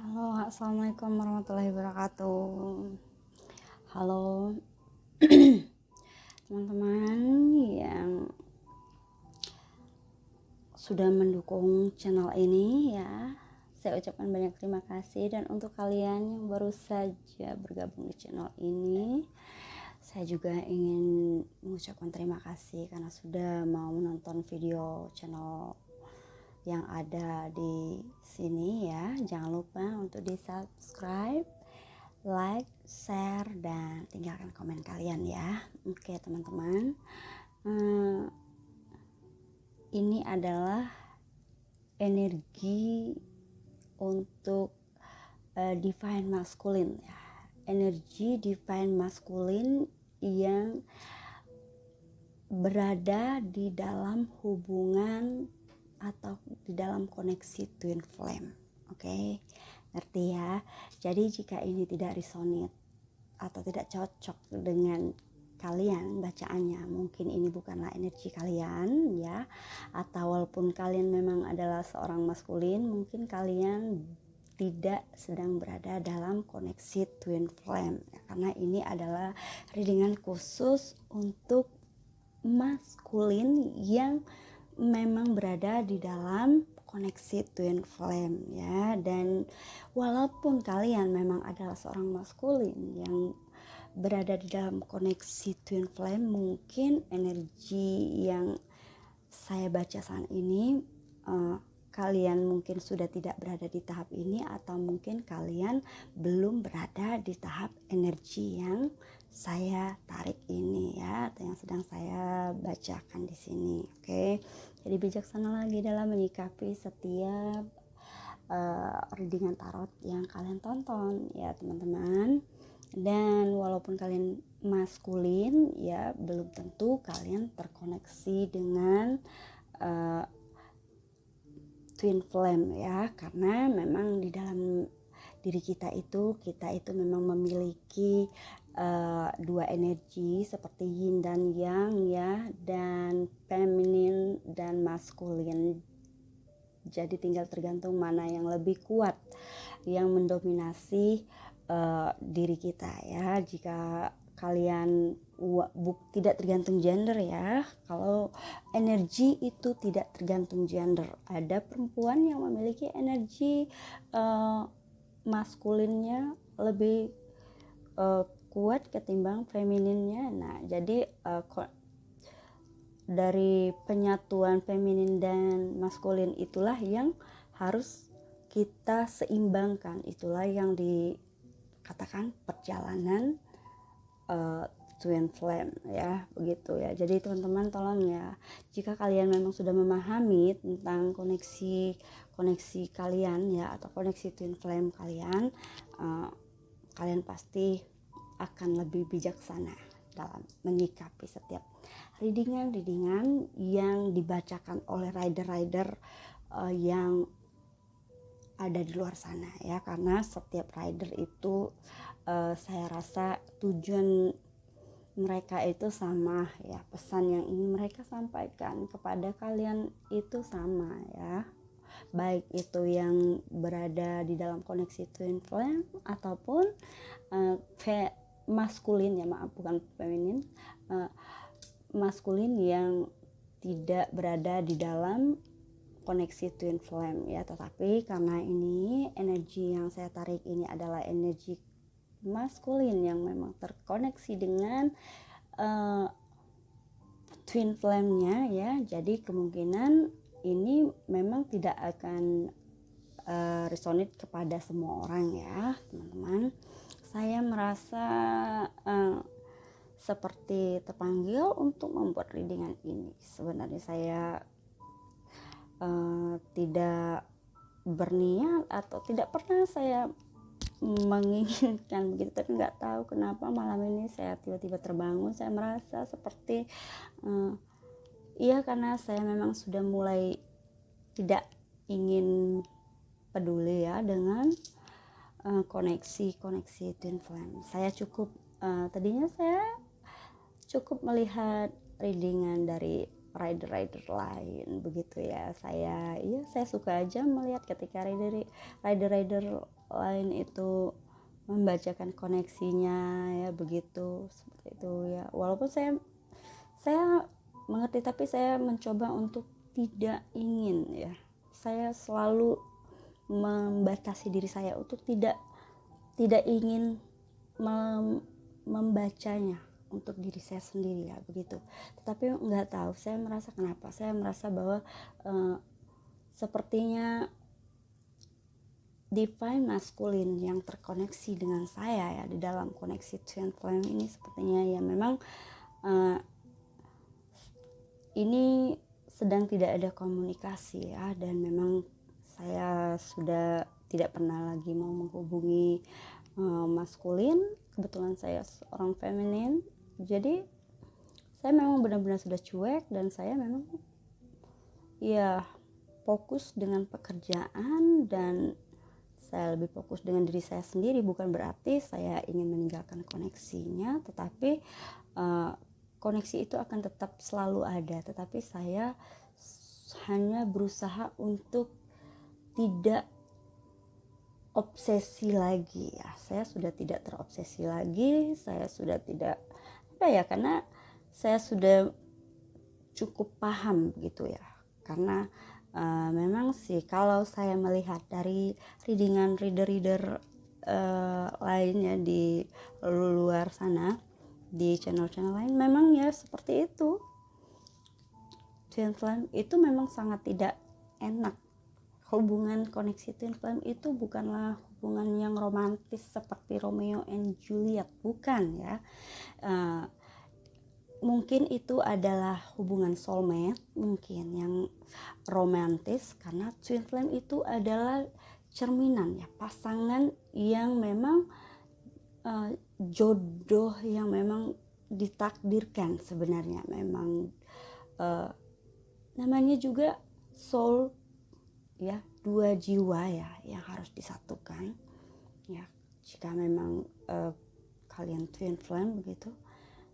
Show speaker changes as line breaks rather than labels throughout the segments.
Halo, assalamualaikum warahmatullahi wabarakatuh. Halo, teman-teman yang sudah mendukung channel ini ya. Saya ucapkan banyak terima kasih dan untuk kalian yang baru saja bergabung di channel ini, saya juga ingin mengucapkan terima kasih karena sudah mau menonton video channel yang ada di sini ya. Jangan lupa untuk di subscribe, like, share, dan tinggalkan komen kalian ya. Oke teman-teman, hmm, ini adalah energi untuk uh, divine masculine ya. Energi divine masculine yang berada di dalam hubungan atau di dalam koneksi twin flame. Oke, okay? ngerti ya? Jadi jika ini tidak resonate atau tidak cocok dengan kalian bacaannya mungkin ini bukanlah energi kalian ya atau walaupun kalian memang adalah seorang maskulin mungkin kalian tidak sedang berada dalam koneksi twin flame ya, karena ini adalah readingan khusus untuk maskulin yang memang berada di dalam koneksi twin flame ya. Dan walaupun kalian memang adalah seorang maskulin yang berada di dalam koneksi twin flame mungkin energi yang saya baca saat ini uh, kalian mungkin sudah tidak berada di tahap ini atau mungkin kalian belum berada di tahap energi yang saya tarik ini ya atau yang sedang saya bacakan di sini oke okay? jadi bijaksana lagi dalam menyikapi setiap uh, readingan tarot yang kalian tonton ya teman-teman dan walaupun kalian maskulin ya belum tentu kalian terkoneksi dengan uh, twin flame ya karena memang di dalam diri kita itu kita itu memang memiliki uh, dua energi seperti yin dan yang ya dan feminin dan maskulin. Jadi tinggal tergantung mana yang lebih kuat yang mendominasi uh, diri kita ya. Jika kalian tidak tergantung gender ya. Kalau energi itu tidak tergantung gender. Ada perempuan yang memiliki energi uh, maskulinnya lebih uh, kuat ketimbang femininnya. Nah, jadi uh, dari penyatuan feminin dan maskulin itulah yang harus kita seimbangkan. Itulah yang dikatakan perjalanan uh, twin flame ya begitu ya jadi teman-teman tolong ya jika kalian memang sudah memahami tentang koneksi koneksi kalian ya atau koneksi twin flame kalian uh, kalian pasti akan lebih bijaksana dalam menyikapi setiap readingan-readingan yang dibacakan oleh rider-rider uh, yang ada di luar sana ya. Karena setiap rider itu uh, saya rasa tujuan mereka itu sama ya. Pesan yang ingin mereka sampaikan kepada kalian itu sama ya. Baik itu yang berada di dalam koneksi twin flame ataupun uh, maskulin ya maaf bukan feminin. Uh, maskulin yang tidak berada di dalam koneksi twin flame ya. Tetapi karena ini energi yang saya tarik ini adalah energi maskulin yang memang terkoneksi dengan uh, twin flame-nya ya. Jadi kemungkinan ini memang tidak akan uh, resonate kepada semua orang ya teman-teman saya merasa uh, seperti terpanggil untuk membuat readingan ini. Sebenarnya saya uh, tidak berniat atau tidak pernah saya menginginkan begitu tapi nggak tahu kenapa malam ini saya tiba-tiba terbangun saya merasa seperti uh, iya karena saya memang sudah mulai tidak ingin peduli ya dengan uh, koneksi koneksi twin flame. Saya cukup uh, tadinya saya cukup melihat readingan dari rider-rider lain begitu ya. Saya iya saya suka aja melihat ketika rider rider-rider lain itu membacakan koneksinya ya begitu seperti itu ya. Walaupun saya saya mengerti tapi saya mencoba untuk tidak ingin ya. Saya selalu membatasi diri saya untuk tidak tidak ingin mem, membacanya untuk diri saya sendiri ya begitu. Tetapi nggak tahu saya merasa kenapa? Saya merasa bahwa uh, sepertinya divine maskulin yang terkoneksi dengan saya ya di dalam koneksi twin flame ini sepertinya ya memang uh, ini sedang tidak ada komunikasi ya dan memang saya sudah tidak pernah lagi mau menghubungi uh, maskulin. Kebetulan saya seorang feminin. Jadi saya memang benar-benar sudah cuek dan saya memang ya fokus dengan pekerjaan dan saya lebih fokus dengan diri saya sendiri. Bukan berarti saya ingin meninggalkan koneksinya tetapi uh, koneksi itu akan tetap selalu ada. Tetapi saya hanya berusaha untuk tidak obsesi lagi. Ya saya sudah tidak terobsesi lagi saya sudah tidak apa ya karena saya sudah cukup paham gitu ya. Karena uh, memang sih kalau saya melihat dari readingan reader-reader uh, lainnya di luar sana di channel-channel lain memang ya seperti itu. Flame itu memang sangat tidak enak hubungan koneksi twin flame itu bukanlah hubungan yang romantis seperti Romeo and Juliet bukan ya. Uh, mungkin itu adalah hubungan soulmate mungkin yang romantis karena twin flame itu adalah cerminan ya pasangan yang memang uh, jodoh yang memang ditakdirkan sebenarnya. Memang uh, namanya juga soul ya dua jiwa ya yang harus disatukan ya. Jika memang uh, kalian twin flame begitu.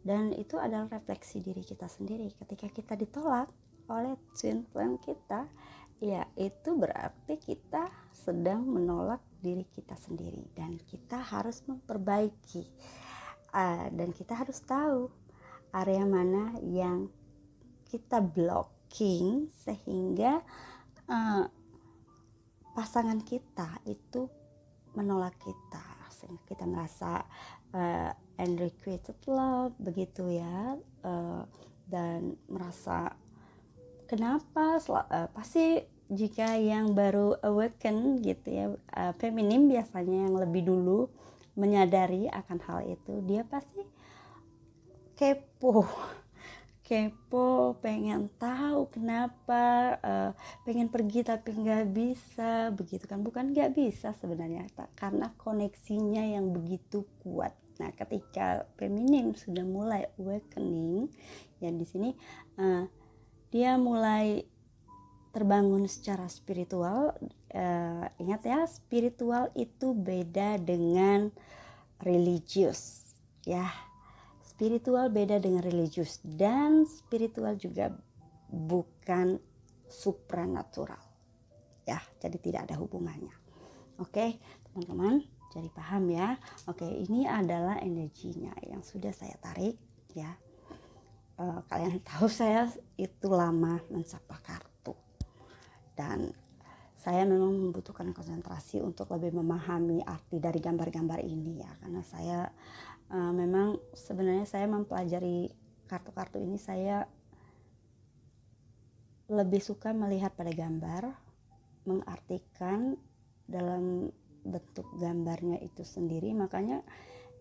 Dan itu adalah refleksi diri kita sendiri. Ketika kita ditolak oleh twin flame kita ya itu berarti kita sedang menolak diri kita sendiri. Dan kita harus memperbaiki uh, dan kita harus tahu area mana yang kita blocking sehingga uh, pasangan kita itu menolak kita sehingga kita merasa uh, unrequited love begitu ya uh, dan merasa kenapa uh, pasti jika yang baru awaken gitu ya uh, feminim biasanya yang lebih dulu menyadari akan hal itu dia pasti kepo kepo pengen tahu kenapa uh, pengen pergi tapi nggak bisa begitu kan? Bukan nggak bisa sebenarnya karena koneksinya yang begitu kuat. Nah ketika feminim sudah mulai awakening ya di sini uh, dia mulai terbangun secara spiritual. Uh, ingat ya spiritual itu beda dengan religius ya spiritual beda dengan religius dan spiritual juga bukan supranatural. Ya jadi tidak ada hubungannya. Oke teman-teman jadi paham ya. Oke ini adalah energinya yang sudah saya tarik ya. Uh, kalian tahu saya itu lama mensapa kartu. Dan saya memang membutuhkan konsentrasi untuk lebih memahami arti dari gambar-gambar ini ya. Karena saya uh, memang sebenarnya saya mempelajari kartu-kartu ini saya lebih suka melihat pada gambar mengartikan dalam bentuk gambarnya itu sendiri. Makanya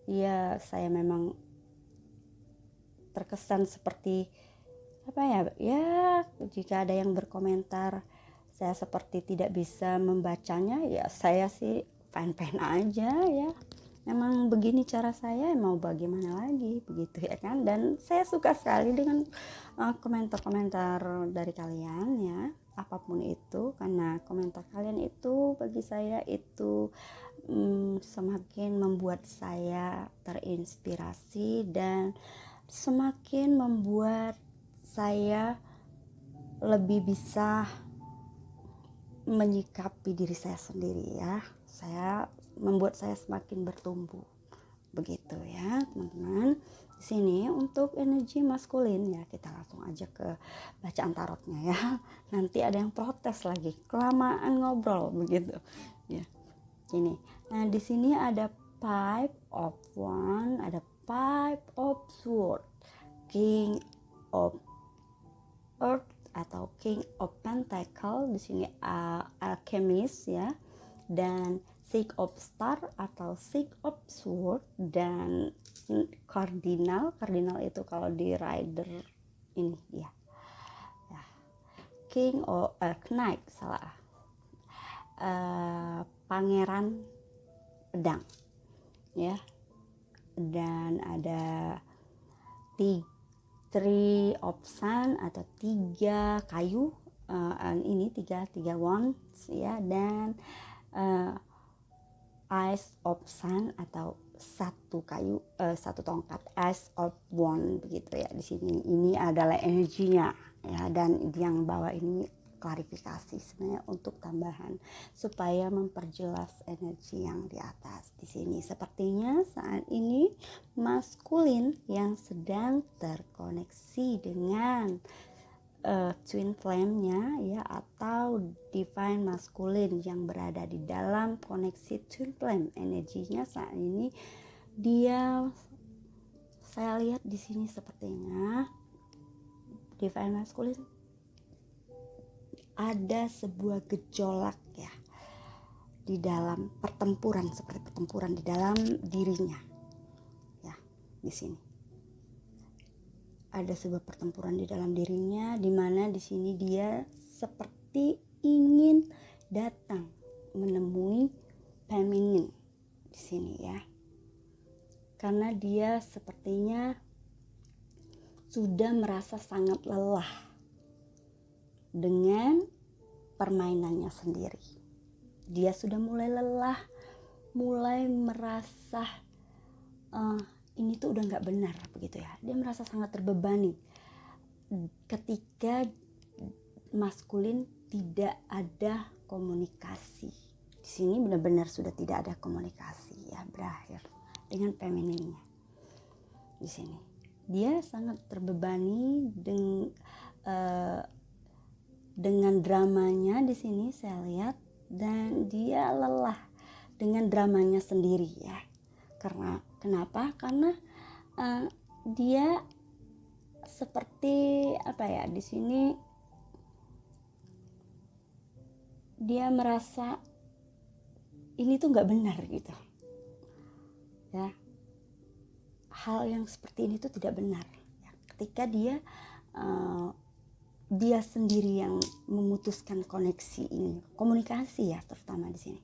ya saya memang terkesan seperti apa ya ya jika ada yang berkomentar saya seperti tidak bisa membacanya ya saya sih fine fine aja ya memang begini cara saya mau bagaimana lagi begitu ya kan? Dan saya suka sekali dengan uh, komentar-komentar uh, dari kalian ya apa pun itu. Karena komentar kalian itu bagi saya itu um, semakin membuat saya terinspirasi dan semakin membuat saya lebih bisa menyikapi diri saya sendiri ya. Saya membuat saya semakin bertumbuh. Begitu ya teman-teman. Di sini untuk energi maskulin ya kita langsung aja ke bacaan tarotnya ya. Nanti ada yang protes lagi kelamaan ngobrol begitu. Ya ini nah di sini ada five of one ada five of sword. King of earth atau king of pentacle. Di sini uh, alchemist ya. Dan six of star atau six of sword dan cardinal. Cardinal itu kalau di rider ini dia ya. king of uh, knight salah. Uh, pangeran pedang ya. Dan ada tiga of sun atau tiga kayu uh, ini tiga tiga wands ya. Dan uh, Ice of Sun atau satu kayu uh, satu tongkat. Ice of One begitu ya di sini. Ini adalah energinya ya dan yang bawa ini klarifikasi sebenarnya untuk tambahan supaya memperjelas energi yang di atas di sini. Sepertinya saat ini maskulin yang sedang terkoneksi dengan uh, twin flame-nya ya atau divine maskulin yang berada di dalam koneksi twin flame. Energinya saat ini dia saya lihat di sini sepertinya divine maskulin ada sebuah gejolak ya di dalam pertempuran seperti pertempuran di dalam dirinya ya di sini ada sebuah pertempuran di dalam dirinya di mana di sini dia seperti ingin datang menemui feminin di sini ya. Karena dia sepertinya sudah merasa sangat lelah dengan permainannya sendiri. Dia sudah mulai lelah, mulai merasa uh, ini tuh udah nggak benar begitu ya. Dia merasa sangat terbebani. Ketika maskulin tidak ada komunikasi. Di sini benar-benar sudah tidak ada komunikasi ya berakhir dengan femininnya. Di sini. Dia sangat terbebani dengan uh, dengan dramanya di sini saya lihat dan dia lelah dengan dramanya sendiri ya. Karena Kenapa? Karena uh, dia seperti apa ya di sini dia merasa ini tuh nggak benar gitu. Ya. Hal yang seperti ini tuh tidak benar. Ya, ketika dia uh, dia sendiri yang memutuskan koneksi ini komunikasi ya terutama di sini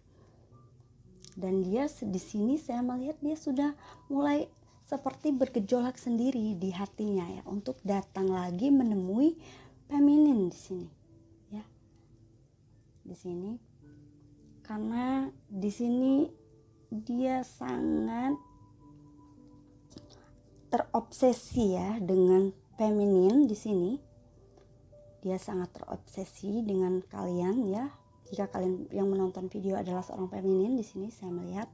dan dia di sini saya melihat dia sudah mulai seperti bergejolak sendiri di hatinya ya untuk datang lagi menemui feminin di sini ya. Di sini karena di sini dia sangat terobsesi ya dengan feminin di sini. Dia sangat terobsesi dengan kalian ya jika kalian yang menonton video adalah seorang feminin di sini saya melihat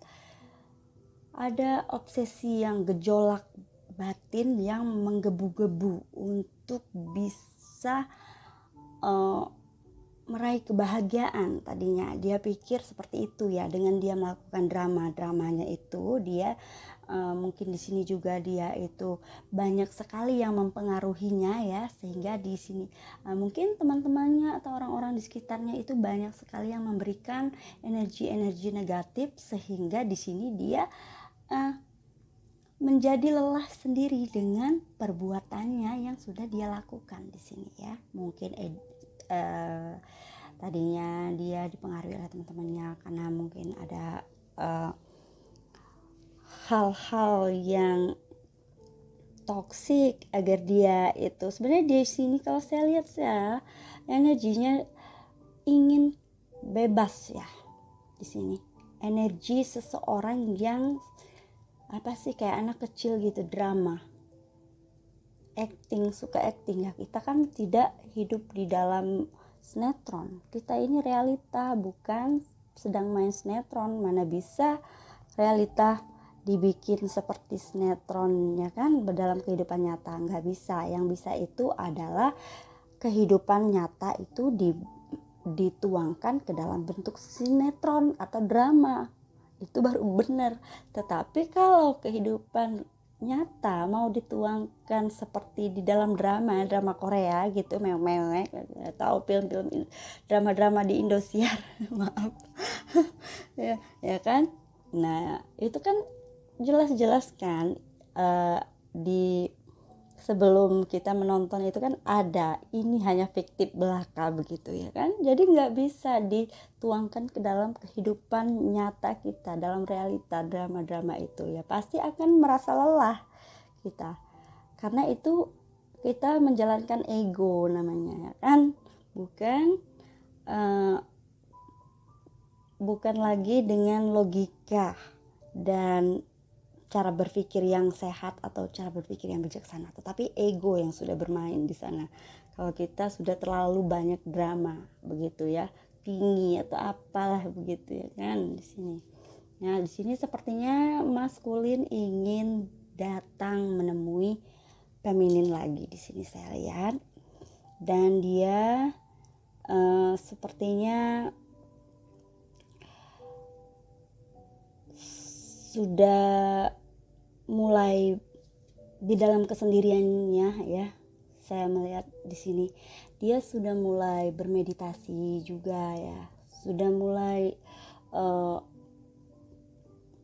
ada obsesi yang gejolak batin yang menggebu-gebu untuk bisa uh, meraih kebahagiaan tadinya. Dia pikir seperti itu ya dengan dia melakukan drama dramanya itu dia uh, mungkin di sini juga dia itu banyak sekali yang mempengaruhinya ya sehingga di sini uh, mungkin teman-temannya atau orang-orang di sekitarnya itu banyak sekali yang memberikan energi-energi negatif sehingga di sini dia uh, menjadi lelah sendiri dengan perbuatannya yang sudah dia lakukan di sini ya. Mungkin uh, tadinya dia dipengaruhi oleh teman-temannya karena mungkin ada uh, hal-hal yang toksik agar dia itu sebenarnya di sini kalau saya lihat ya energinya ingin bebas ya di sini. Energi seseorang yang apa sih kayak anak kecil gitu drama. Acting suka acting ya. Kita kan tidak hidup di dalam sinetron. Kita ini realita bukan sedang main sinetron. Mana bisa realita dibikin seperti sinetron ya kan dalam kehidupan nyata. Nggak bisa. Yang bisa itu adalah kehidupan nyata itu di, dituangkan ke dalam bentuk sinetron atau drama. Itu baru benar. Tetapi kalau kehidupan nyata mau dituangkan seperti di dalam drama drama Korea gitu mewek atau film-film drama-drama di Indosiar maaf. Ya ya kan? Nah itu kan jelas-jelas kan uh, di sebelum kita menonton itu kan ada ini hanya fiktif belaka begitu ya kan? Jadi nggak bisa dituangkan ke dalam kehidupan nyata kita dalam realita drama-drama itu ya. Pasti akan merasa lelah kita. Karena itu kita menjalankan ego namanya ya kan? Bukan uh, bukan lagi dengan logika dan cara berpikir yang sehat atau cara berpikir yang bijaksana, tetapi ego yang sudah bermain di sana. Kalau kita sudah terlalu banyak drama, begitu ya, tinggi atau apalah begitu ya kan di sini. Nah, di sini sepertinya maskulin ingin datang menemui feminin lagi di sini saya lihat. Dan dia uh, sepertinya sudah mulai di dalam kesendiriannya ya saya melihat di sini. Dia sudah mulai bermeditasi juga ya. Sudah mulai uh,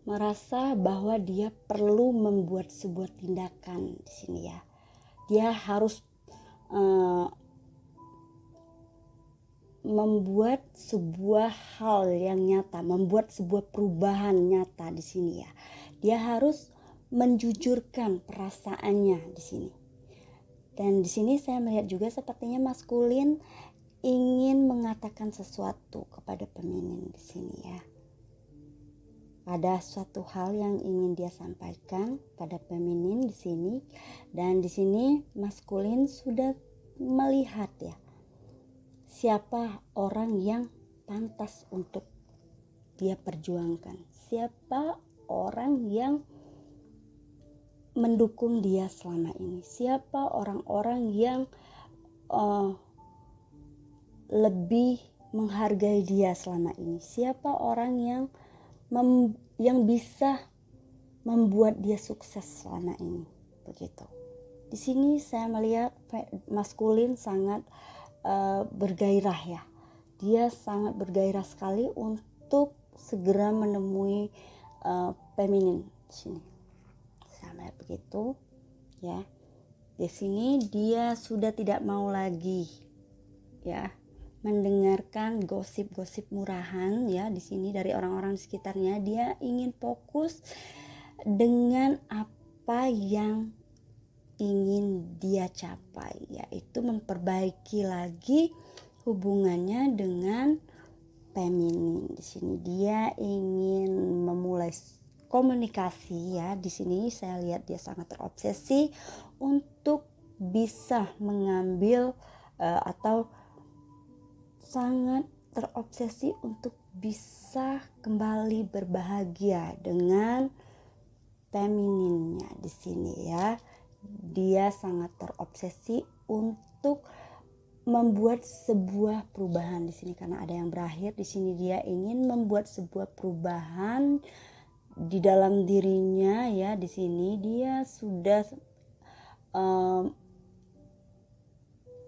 merasa bahwa dia perlu membuat sebuah tindakan di sini ya. Dia harus uh, membuat sebuah hal yang nyata, membuat sebuah perubahan nyata di sini ya. Dia harus menjujurkan perasaannya di sini. Dan di sini saya melihat juga sepertinya maskulin ingin mengatakan sesuatu kepada peminin di sini ya. Ada suatu hal yang ingin dia sampaikan pada feminin di sini dan di sini maskulin sudah melihat ya siapa orang yang pantas untuk dia perjuangkan? Siapa orang yang mendukung dia selama ini? Siapa orang-orang yang uh, lebih menghargai dia selama ini? Siapa orang yang mem yang bisa membuat dia sukses selama ini? Begitu. Di sini saya melihat maskulin sangat uh, bergairah ya. Dia sangat bergairah sekali untuk segera menemui uh, feminin di sini. Sama begitu ya. Di sini dia sudah tidak mau lagi ya mendengarkan gosip-gosip murahan ya di sini dari orang-orang di sekitarnya. Dia ingin fokus dengan apa yang ingin dia capai yaitu memperbaiki lagi hubungannya dengan feminin di sini dia ingin memulai komunikasi ya. Di sini saya lihat dia sangat terobsesi untuk bisa mengambil uh, atau sangat terobsesi untuk bisa kembali berbahagia dengan femininnya di sini ya dia sangat terobsesi untuk membuat sebuah perubahan di sini. Karena ada yang berakhir di sini dia ingin membuat sebuah perubahan di dalam dirinya ya. Di sini dia sudah um,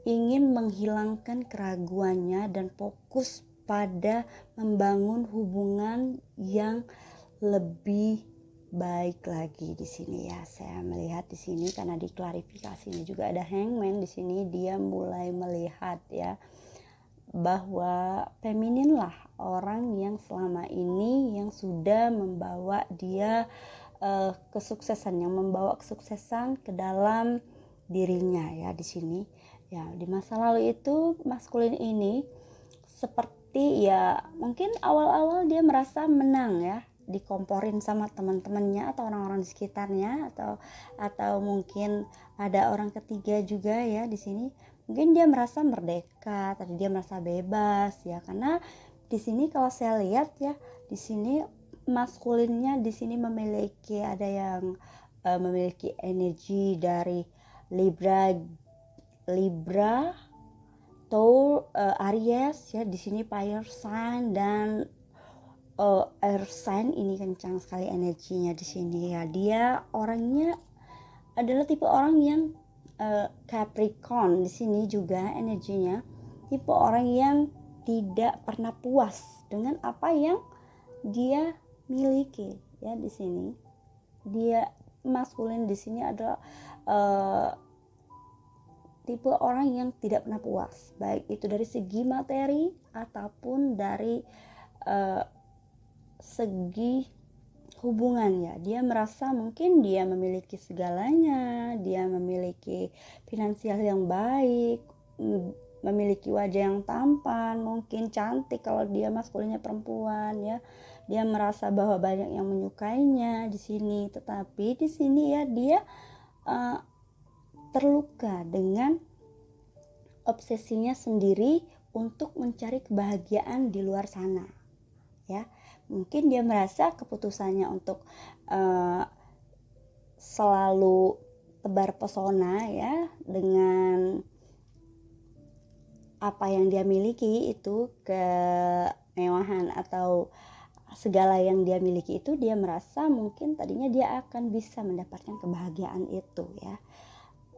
ingin menghilangkan keraguannya dan fokus pada membangun hubungan yang lebih baik lagi di sini ya. Saya melihat di sini karena di klarifikasi ini juga ada hangman di sini dia mulai melihat ya bahwa feminin lah orang yang selama ini yang sudah membawa dia uh, kesuksesan yang membawa kesuksesan ke dalam dirinya ya di sini. Ya di masa lalu itu maskulin ini seperti ya mungkin awal-awal dia merasa menang ya dikomporin sama teman-temannya atau orang-orang di sekitarnya atau atau mungkin ada orang ketiga juga ya di sini mungkin dia merasa merdeka tadi dia merasa bebas ya. Karena di sini kalau saya lihat ya di sini maskulinnya di sini memiliki ada yang uh, memiliki energi dari Libra Libra Taur uh, Aries ya. Di sini fire sign dan uh, air sign ini kencang sekali energinya di sini ya. Dia orangnya adalah tipe orang yang uh, Capricorn di sini juga energinya. Tipe orang yang tidak pernah puas dengan apa yang dia miliki ya di sini. Dia maskulin di sini adalah uh, tipe orang yang tidak pernah puas. Baik itu dari segi materi ataupun dari uh, segi hubungan ya dia merasa mungkin dia memiliki segalanya dia memiliki finansial yang baik memiliki wajah yang tampan mungkin cantik kalau dia maskulinnya perempuan ya. Dia merasa bahwa banyak yang menyukainya di sini tetapi di sini ya dia uh, terluka dengan obsesinya sendiri untuk mencari kebahagiaan di luar sana mungkin dia merasa keputusannya untuk uh, selalu tebar pesona ya dengan apa yang dia miliki itu kemewahan atau segala yang dia miliki itu dia merasa mungkin tadinya dia akan bisa mendapatkan kebahagiaan itu ya.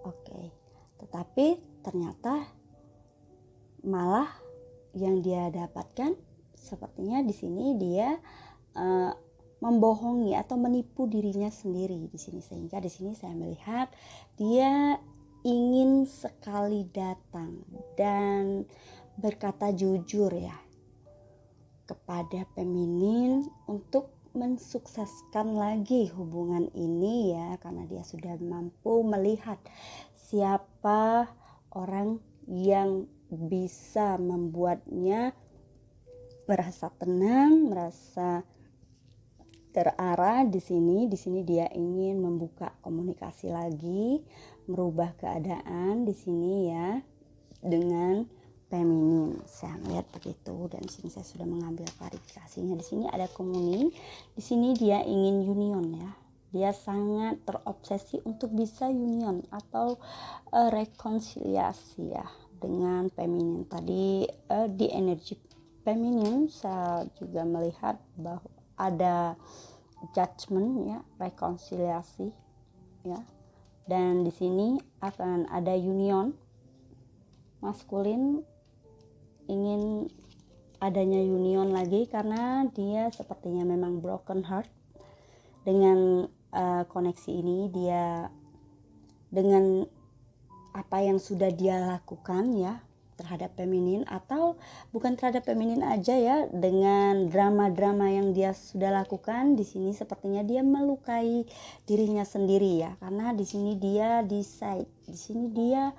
Oke, tetapi ternyata malah yang dia dapatkan sepertinya di sini dia uh, membohongi atau menipu dirinya sendiri di sini. Sehingga di sini saya melihat dia ingin sekali datang dan berkata jujur ya kepada feminin untuk mensukseskan lagi hubungan ini ya karena dia sudah mampu melihat siapa orang yang bisa membuatnya merasa tenang, merasa terarah di sini. Di sini dia ingin membuka komunikasi lagi, merubah keadaan di sini ya dengan feminin. Saya melihat begitu dan di sini saya sudah mengambil klarifikasinya. Di sini ada komuni. Di sini dia ingin union ya. Dia sangat terobsesi untuk bisa union atau uh, rekonsiliasi ya dengan feminin. Tadi uh, di energi feminin saya juga melihat bahwa ada judgment ya rekonsiliasi ya. Dan di sini akan ada union maskulin ingin adanya union lagi karena dia sepertinya memang broken heart dengan uh, koneksi ini. Dia dengan apa yang sudah dia lakukan ya terhadap feminin atau bukan terhadap feminin aja ya dengan drama-drama yang dia sudah lakukan di sini sepertinya dia melukai dirinya sendiri ya karena di sini dia decide di sini dia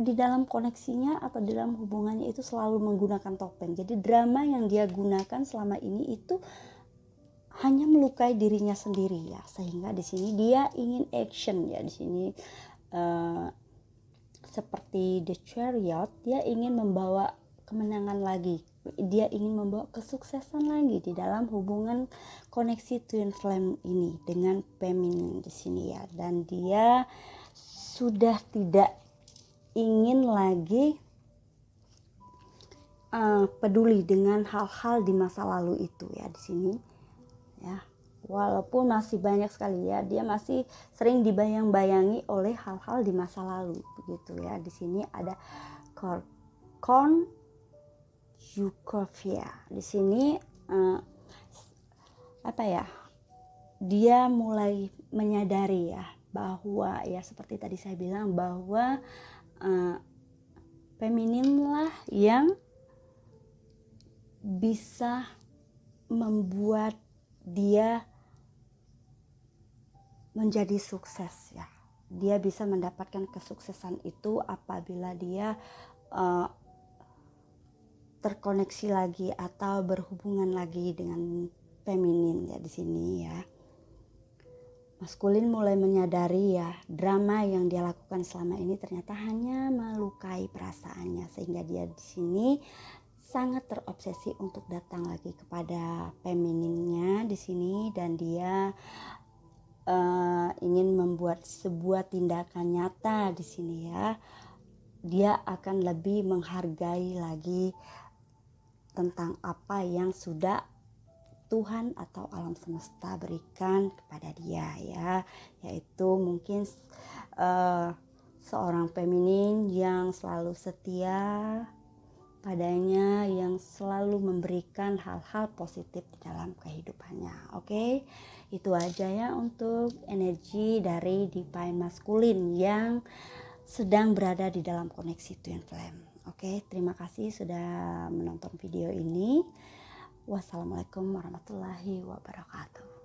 di dalam koneksinya atau di dalam hubungannya itu selalu menggunakan topeng. Jadi drama yang dia gunakan selama ini itu hanya melukai dirinya sendiri ya. Sehingga di sini dia ingin action ya di sini uh, seperti the chariot dia ingin membawa kemenangan lagi. Dia ingin membawa kesuksesan lagi di dalam hubungan koneksi twin flame ini dengan feminin di sini ya. Dan dia sudah tidak ingin lagi uh, peduli dengan hal-hal di masa lalu itu ya di sini ya walaupun masih banyak sekali ya dia masih sering dibayang-bayangi oleh hal-hal di masa lalu begitu ya. Di sini ada corn Yukovia di sini uh, apa ya dia mulai menyadari ya bahwa ya seperti tadi saya bilang bahwa uh, feminin lah yang bisa membuat dia menjadi sukses ya. Dia bisa mendapatkan kesuksesan itu apabila dia uh, terkoneksi lagi atau berhubungan lagi dengan feminin ya di sini ya. Maskulin mulai menyadari ya drama yang dia lakukan selama ini ternyata hanya melukai perasaannya sehingga dia di sini sangat terobsesi untuk datang lagi kepada femininnya di sini dan dia uh, ingin membuat sebuah tindakan nyata di sini ya dia akan lebih menghargai lagi tentang apa yang sudah Tuhan atau alam semesta berikan kepada dia ya yaitu mungkin uh, seorang feminin yang selalu setia padanya yang selalu memberikan hal-hal positif di dalam kehidupannya oke okay? Itu aja ya untuk energi dari divine maskulin yang sedang berada di dalam koneksi twin flame oke terima kasih sudah menonton video ini Wassalamualaikum warahmatullahi wabarakatuh.